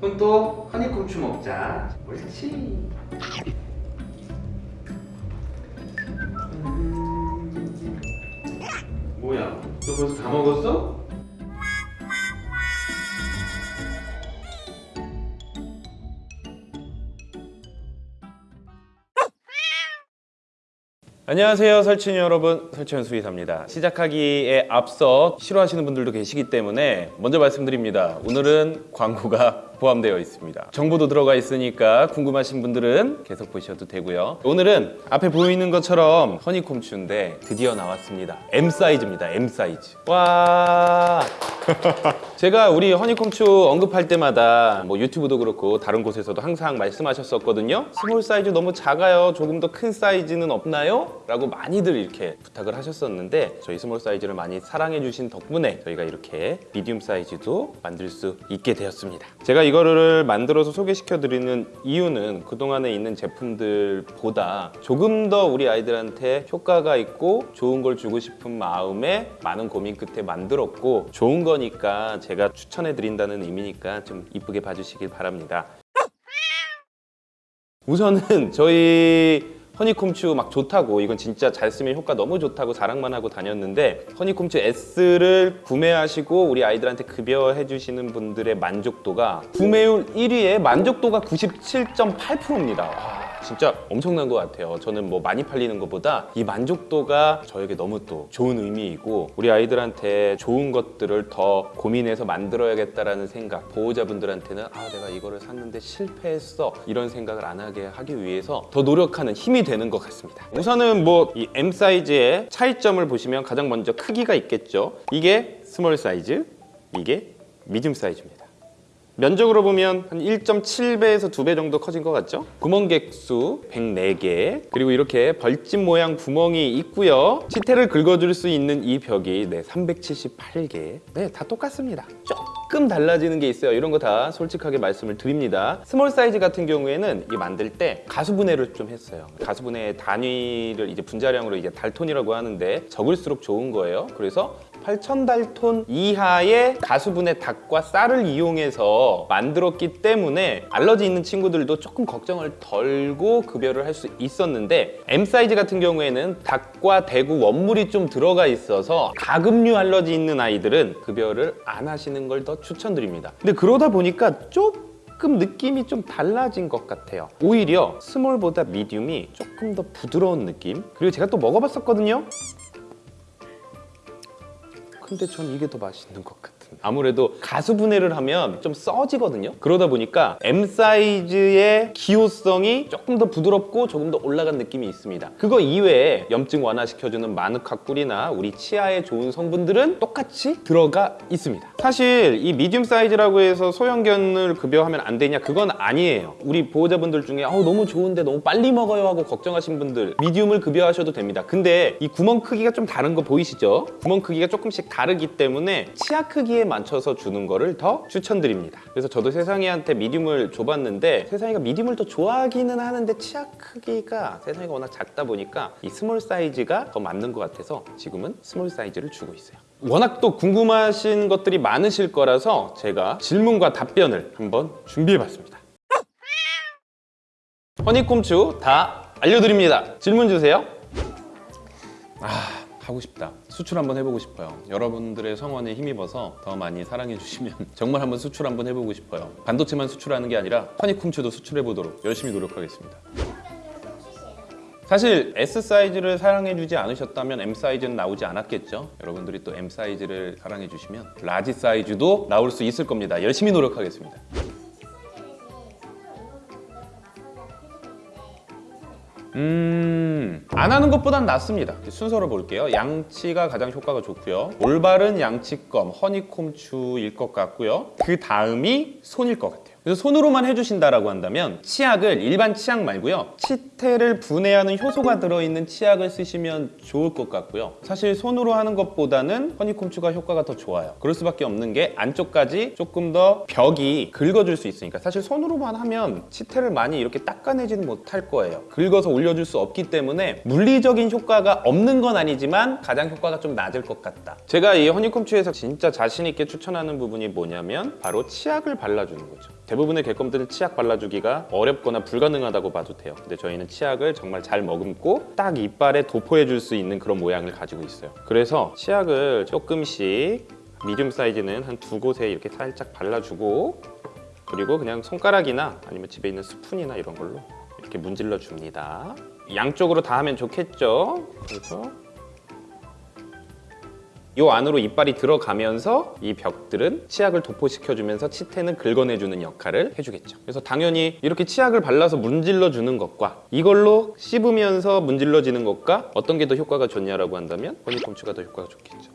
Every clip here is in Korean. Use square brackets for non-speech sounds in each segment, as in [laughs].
그럼 또 허니콤추 먹자. 옳지. 음. 뭐야? 너 벌써 다 먹었어? 안녕하세요 설친이 여러분 설치현 수의사입니다 시작하기에 앞서 싫어하시는 분들도 계시기 때문에 먼저 말씀드립니다 오늘은 광고가 포함되어 있습니다. 정보도 들어가 있으니까 궁금하신 분들은 계속 보셔도 되고요. 오늘은 앞에 보이는 것처럼 허니콤추인데 드디어 나왔습니다. M 사이즈입니다. M 사이즈. 와! [laughs] 제가 우리 허니콤추 언급할 때마다 뭐 유튜브도 그렇고 다른 곳에서도 항상 말씀하셨었거든요. small 사이즈 너무 작아요. 조금 더 큰 사이즈는 없나요? 라고 많이들 이렇게 부탁을 하셨었는데 저희 small 사이즈를 많이 사랑해 주신 덕분에 저희가 이렇게 medium 사이즈도 만들 수 있게 되었습니다. 제가 이거를 만들어서 소개시켜 드리는 이유는 그동안에 있는 제품들보다 조금 더 우리 아이들한테 효과가 있고 좋은 걸 주고 싶은 마음에 많은 고민 끝에 만들었고 좋은 거니까 제가 추천해 드린다는 의미니까 좀 이쁘게 봐주시길 바랍니다. 우선은 저희 허니콤추 막 좋다고 이건 진짜 잘 쓰면 효과 너무 좋다고 자랑만 하고 다녔는데 허니콤추 S를 구매하시고 우리 아이들한테 급여해 주시는 분들의 만족도가 구매율 1위에 만족도가 97.8%입니다 진짜 엄청난 것 같아요. 저는 뭐 많이 팔리는 것보다 이 만족도가 저에게 너무 또 좋은 의미이고 우리 아이들한테 좋은 것들을 더 고민해서 만들어야겠다라는 생각 보호자분들한테는 아 내가 이거를 샀는데 실패했어 이런 생각을 안 하게 하기 위해서 더 노력하는 힘이 되는 것 같습니다. 우선은 뭐 이 M 사이즈의 차이점을 보시면 가장 먼저 크기가 있겠죠? 이게 small 사이즈 이게 medium 사이즈입니다 면적으로 보면 한 1.7배에서 2배 정도 커진 것 같죠? 구멍 개수 104개. 그리고 이렇게 벌집 모양 구멍이 있고요. 치태를 긁어줄 수 있는 이 벽이 네, 378개. 네, 다 똑같습니다. 조금 달라지는 게 있어요. 이런 거 다 솔직하게 말씀을 드립니다. small 사이즈 같은 경우에는 이 만들 때 가수분해를 좀 했어요. 가수분해 단위를 이제 분자량으로 이제 달톤이라고 하는데 적을수록 좋은 거예요. 그래서 8000달톤 이하의 가수분해 닭과 쌀을 이용해서 만들었기 때문에 알러지 있는 친구들도 조금 걱정을 덜고 급여를 할 수 있었는데 M 사이즈 같은 경우에는 닭과 대구 원물이 좀 들어가 있어서 가금류 알러지 있는 아이들은 급여를 안 하시는 걸 더 추천드립니다. 근데 그러다 보니까 조금 느낌이 좀 달라진 것 같아요. 오히려 스몰보다 미디움이 조금 더 부드러운 느낌? 그리고 제가 또 먹어봤었거든요 근데 전 이게 더 맛있는 것 같 은 아무래도 가수 분해를 하면 좀 써지거든요. 그러다 보니까 M 사이즈의 기호성이 조금 더 부드럽고 조금 더 올라간 느낌이 있습니다. 그거 이외에 염증 완화시켜주는 마누카 꿀이나 우리 치아에 좋은 성분들은 똑같이 들어가 있습니다. 사실 이 medium 사이즈라고 해서 소형견을 급여하면 안 되냐 그건 아니에요. 우리 보호자분들 중에 어, 너무 좋은데 너무 빨리 먹어요 하고 걱정하신 분들 medium을 급여하셔도 됩니다. 근데 이 구멍 크기가 좀 다른 거 보이시죠? 구멍 크기가 조금씩 다르기 때문에 치아 크기 에 맞춰서 주는 거를 더 추천드립니다. 그래서 저도 세상이한테 medium을 줘봤는데 세상이가 medium을 더 좋아하기는 하는데 치아 크기가 세상이가 워낙 작다 보니까 이 small 사이즈가 더 맞는 것 같아서 지금은 small 사이즈를 주고 있어요. 워낙 또 궁금하신 것들이 많으실 거라서 제가 질문과 답변을 한번 준비해봤습니다. 허니콤추 다 알려드립니다. 질문 주세요. 아 하고 싶다. 수출 한번 해보고 싶어요. 여러분들의 성원에 힘입어서 더 많이 사랑해 주시면 [laughs] 정말 한번 수출 한번 해보고 싶어요. 반도체만 수출하는 게 아니라 허니콤추도 수출해 보도록 열심히 노력하겠습니다. 사실 S 사이즈를 사랑해주지 않으셨다면 M 사이즈는 나오지 않았겠죠? 여러분들이 또 M 사이즈를 사랑해주시면 large 사이즈도 나올 수 있을 겁니다. 열심히 노력하겠습니다 음... 안 하는 것보단 낫습니다. 순서로 볼게요. 양치가 가장 효과가 좋고요. 올바른 양치껌 허니콤추일 것 같고요. 그 다음이 손일 것 같아요. 그래서 손으로만 해주신다라고 한다면 치약을 일반 치약 말고요. 치 태를 분해하는 효소가 들어있는 치약을 쓰시면 좋을 것 같고요. 사실 손으로 하는 것보다는 허니콤추가 효과가 더 좋아요. 그럴 수밖에 없는 게 안쪽까지 조금 더 벽이 긁어줄 수 있으니까. 사실 손으로만 하면 치태를 많이 이렇게 닦아내지는 못할 거예요. 긁어서 올려줄 수 없기 때문에 물리적인 효과가 없는 건 아니지만 가장 효과가 좀 낮을 것 같다. 제가 이 허니콤추에서 진짜 자신 있게 추천하는 부분이 뭐냐면 바로 치약을 발라주는 거죠. 대부분의 개껌들은 치약 발라주기가 어렵거나 불가능하다고 봐도 돼요. 근데 저희는 치약을 정말 잘 머금고 딱 이빨에 도포해 줄 수 있는 그런 모양을 가지고 있어요. 그래서 치약을 조금씩 미디움 사이즈는 한 두 곳에 이렇게 살짝 발라주고 그리고 그냥 손가락이나 아니면 집에 있는 스푼이나 이런 걸로 이렇게 문질러 줍니다. 양쪽으로 다 하면 좋겠죠? 그래서 요 안으로 이빨이 들어가면서 이 벽들은 치약을 도포시켜주면서 치태는 긁어내주는 역할을 해주겠죠. 그래서 당연히 이렇게 치약을 발라서 문질러주는 것과 이걸로 씹으면서 문질러지는 것과 어떤 게 더 효과가 좋냐라고 한다면 허니콤추가 더 효과가 좋겠죠.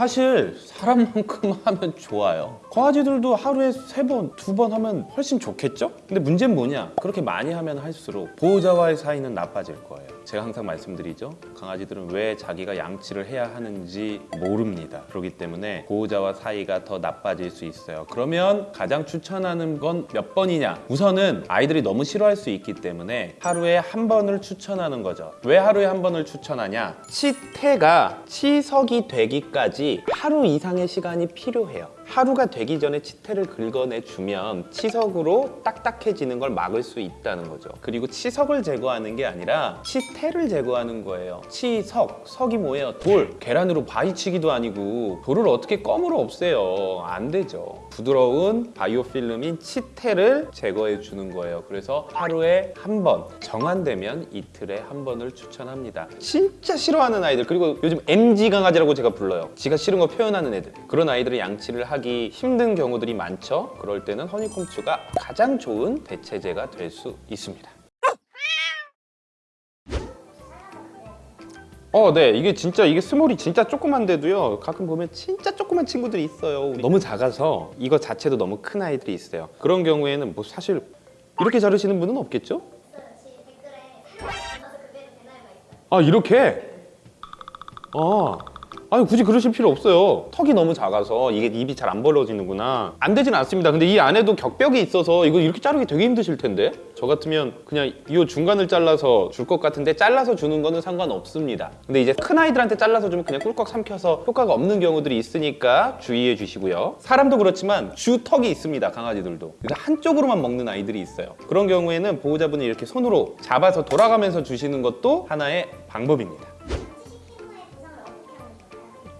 사실 사람만큼 [laughs] 하면 좋아요. 강아지들도 하루에 세 번, 두 번 하면 훨씬 좋겠죠? 근데 문제는 뭐냐? 그렇게 많이 하면 할수록 보호자와의 사이는 나빠질 거예요. 제가 항상 말씀드리죠. 강아지들은 왜 자기가 양치를 해야 하는지 모릅니다. 그렇기 때문에 보호자와 사이가 더 나빠질 수 있어요. 그러면 가장 추천하는 건 몇 번이냐? 우선은 아이들이 너무 싫어할 수 있기 때문에 하루에 한 번을 추천하는 거죠. 왜 하루에 한 번을 추천하냐? 치태가 치석이 되기까지 하루 이상의 시간이 필요해요. 하루가 되기 전에 치태를 긁어내 주면 치석으로 딱딱해지는 걸 막을 수 있다는 거죠. 그리고 치석을 제거하는 게 아니라 치태를 제거하는 거예요. 치석, 석이 뭐예요? 돌. 계란으로 바위치기도 아니고 돌을 어떻게 껌으로 없애요? 안 되죠. 부드러운 바이오 필름인 치태를 제거해 주는 거예요. 그래서 하루에 한 번, 정한되면 이틀에 한 번을 추천합니다. 진짜 싫어하는 아이들 그리고 요즘 MG 강아지라고 제가 불러요. 지가 싫은 거 표현하는 애들. 그런 아이들은 양치를 하기 힘든 경우들이 많죠. 그럴 때는 허니콤추가 가장 좋은 대체제가 될 수 있습니다. 어, 네. 이게 진짜 이게 스몰이 진짜 조그만데도요. 가끔 보면 진짜 조그만 친구들이 있어요. 너무 작아서 이거 자체도 너무 큰 아이들이 있어요. 그런 경우에는 뭐 사실 이렇게 자르시는 분은 없겠죠? 아, 이렇게? 아. 아니 굳이 그러실 필요 없어요. 턱이 너무 작아서 이게 입이 잘 안 벌어지는구나. 안 되진 않습니다. 근데 이 안에도 격벽이 있어서 이거 이렇게 자르기 되게 힘드실 텐데. 저 같으면 그냥 이 중간을 잘라서 줄 것 같은데 잘라서 주는 거는 상관없습니다. 근데 이제 큰 아이들한테 잘라서 주면 그냥 꿀꺽 삼켜서 효과가 없는 경우들이 있으니까 주의해 주시고요. 사람도 그렇지만 주 턱이 있습니다. 강아지들도. 그래서 한쪽으로만 먹는 아이들이 있어요. 그런 경우에는 보호자분이 이렇게 손으로 잡아서 돌아가면서 주시는 것도 하나의 방법입니다.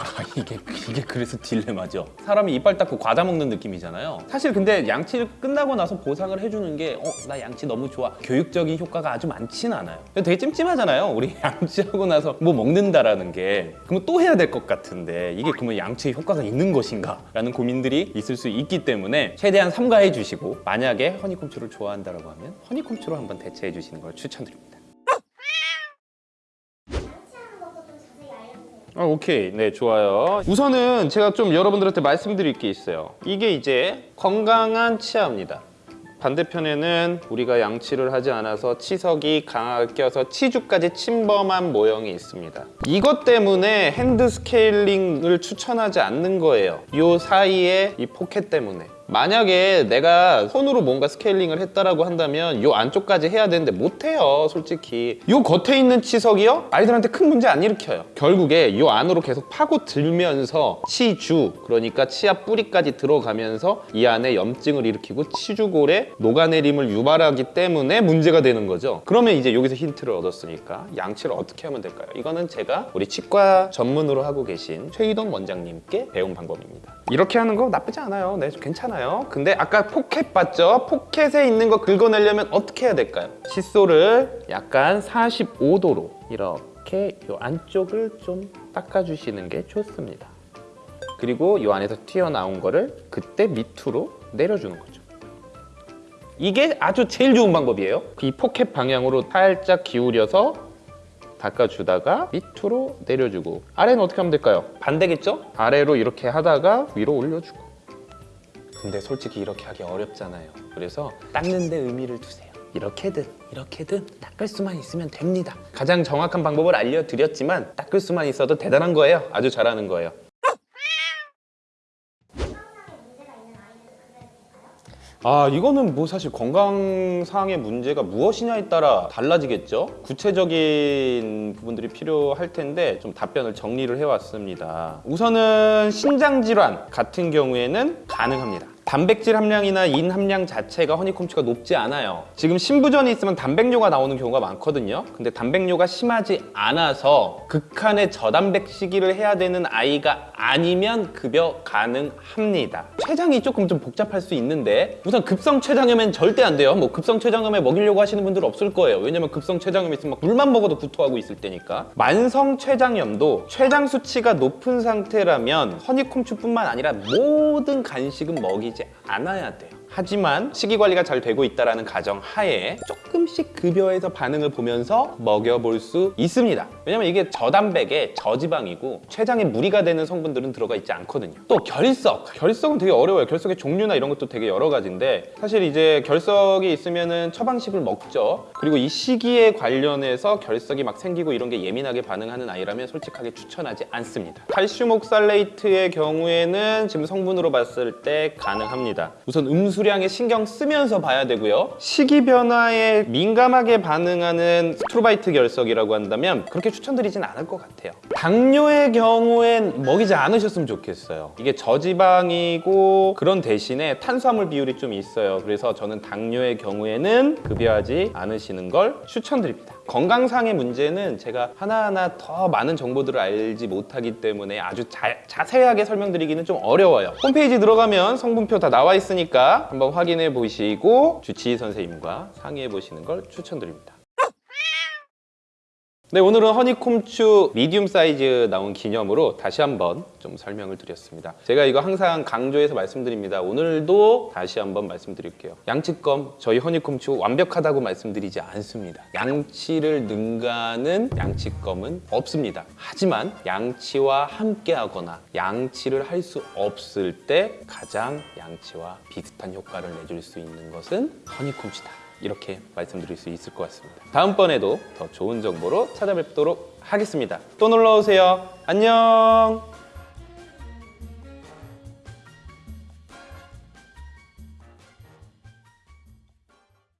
아 이게 이게 그래서 딜레마죠. 사람이 이빨 닦고 과자 먹는 느낌이잖아요. 사실 근데 양치를 끝나고 나서 보상을 해주는 게 어, 나 양치 너무 좋아. 교육적인 효과가 아주 많지는 않아요. 되게 찜찜하잖아요. 우리 [laughs] 양치하고 나서 뭐 먹는다라는 게. 그러면 또 해야 될 것 같은데 이게 그러면 양치에 효과가 있는 것인가? 라는 고민들이 있을 수 있기 때문에 최대한 삼가해 주시고 만약에 허니콤추를 좋아한다라고 하면 허니콤추로 한번 대체해 주시는 걸 추천드립니다. 양치하는 것도 좀 자세히 알려주세요. 아, 오케이. 네, 좋아요. 우선은 제가 좀 여러분들한테 말씀드릴 게 있어요. 이게 이제 건강한 치아입니다. 반대편에는 우리가 양치를 하지 않아서 치석이 강하게 껴서 치주까지 침범한 모형이 있습니다. 이것 때문에 hand 스케일링을 추천하지 않는 거예요. 이 사이에 이 포켓 때문에. 만약에 내가 손으로 뭔가 스케일링을 했다라고 한다면 이 안쪽까지 해야 되는데 못해요 솔직히. 이 겉에 있는 치석이요? 아이들한테 큰 문제 안 일으켜요. 결국에 이 안으로 계속 파고 들면서 치주 그러니까 치아 뿌리까지 들어가면서 이 안에 염증을 일으키고 치주골에 녹아내림을 유발하기 때문에 문제가 되는 거죠. 그러면 이제 여기서 힌트를 얻었으니까 양치를 어떻게 하면 될까요? 이거는 제가 우리 치과 전문으로 하고 계신 최희동 원장님께 배운 방법입니다. 이렇게 하는 거 나쁘지 않아요. 네 괜찮아요 근데 아까 포켓 봤죠? 포켓에 있는 거 긁어내려면 어떻게 해야 될까요? 칫솔을 약간 45도로 이렇게 이 안쪽을 좀 닦아주시는 게 좋습니다. 그리고 이 안에서 튀어나온 거를 그때 밑으로 내려주는 거죠. 이게 아주 제일 좋은 방법이에요. 이 포켓 방향으로 살짝 기울여서 닦아주다가 밑으로 내려주고 아래는 어떻게 하면 될까요? 반대겠죠? 아래로 이렇게 하다가 위로 올려주고 근데 솔직히 이렇게 하기 어렵잖아요. 그래서 닦는 데 의미를 두세요. 이렇게든 이렇게든 닦을 수만 있으면 됩니다. 가장 정확한 방법을 알려드렸지만 닦을 수만 있어도 대단한 거예요. 아주 잘하는 거예요 아 이거는 뭐 사실 건강상의 문제가 무엇이냐에 따라 달라지겠죠? 구체적인 부분들이 필요할 텐데 좀 답변을 정리를 해왔습니다. 우선은 신장 질환 같은 경우에는 가능합니다 단백질 함량이나 인 함량 자체가 허니콤치가 높지 않아요. 지금 신부전이 있으면 단백뇨가 나오는 경우가 많거든요. 근데 단백뇨가 심하지 않아서 극한의 저단백 시기를 해야 되는 아이가 아니면 급여 가능합니다. 췌장이 조금 좀 복잡할 수 있는데 우선 급성 췌장염엔 절대 안 돼요. 뭐 급성 췌장염에 먹이려고 하시는 분들 없을 거예요. 왜냐면 급성 췌장염 있으면 막 물만 먹어도 구토하고 있을 때니까. 만성 췌장염도 췌장 수치가 높은 상태라면 허니콤추뿐만 아니라 모든 간식은 먹이지 않아야 돼요. 하지만 식이 관리가 잘 되고 있다라는 가정 하에 조금씩 급여에서 반응을 보면서 먹여볼 수 있습니다. 왜냐면 이게 저단백에 저지방이고 췌장에 무리가 되는 성분들은 들어가 있지 않거든요. 또 결석. 결석은 되게 어려워요. 결석의 종류나 이런 것도 되게 여러 가지인데 사실 이제 결석이 있으면 은 처방식을 먹죠. 그리고 이 식이에 관련해서 결석이 막 생기고 이런 게 예민하게 반응하는 아이라면 솔직하게 추천하지 않습니다. 칼슘 oxalate의 경우에는 지금 성분으로 봤을 때 가능합니다. 우선 음수 량에 신경 쓰면서 봐야 되고요. 식이 변화에 민감하게 반응하는 struvite 결석이라고 한다면 그렇게 추천드리진 않을 것 같아요. 당뇨의 경우엔 먹이지 않으셨으면 좋겠어요. 이게 저지방이고 그런 대신에 탄수화물 비율이 좀 있어요. 그래서 저는 당뇨의 경우에는 급여하지 않으시는 걸 추천드립니다. 건강상의 문제는 제가 하나하나 더 많은 정보들을 알지 못하기 때문에 아주 자, 자세하게 설명드리기는 좀 어려워요. 홈페이지 들어가면 성분표 다 나와 있으니까 한번 확인해 보시고 주치의 선생님과 상의해 보시는 걸 추천드립니다. 네, 오늘은 허니콤추 미디움 사이즈 나온 기념으로 다시 한번 좀 설명을 드렸습니다. 제가 이거 항상 강조해서 말씀드립니다. 오늘도 다시 한번 말씀드릴게요. 양치검 저희 허니콤추 완벽하다고 말씀드리지 않습니다. 양치를 능가하는 양치검은 없습니다. 하지만 양치와 함께 하거나 양치를 할 수 없을 때 가장 양치와 비슷한 효과를 내줄 수 있는 것은 허니콤치다. 이렇게 말씀드릴 수 있을 것 같습니다. 다음번에도 더 좋은 정보로 찾아뵙도록 하겠습니다. 또 놀러 오세요. 안녕.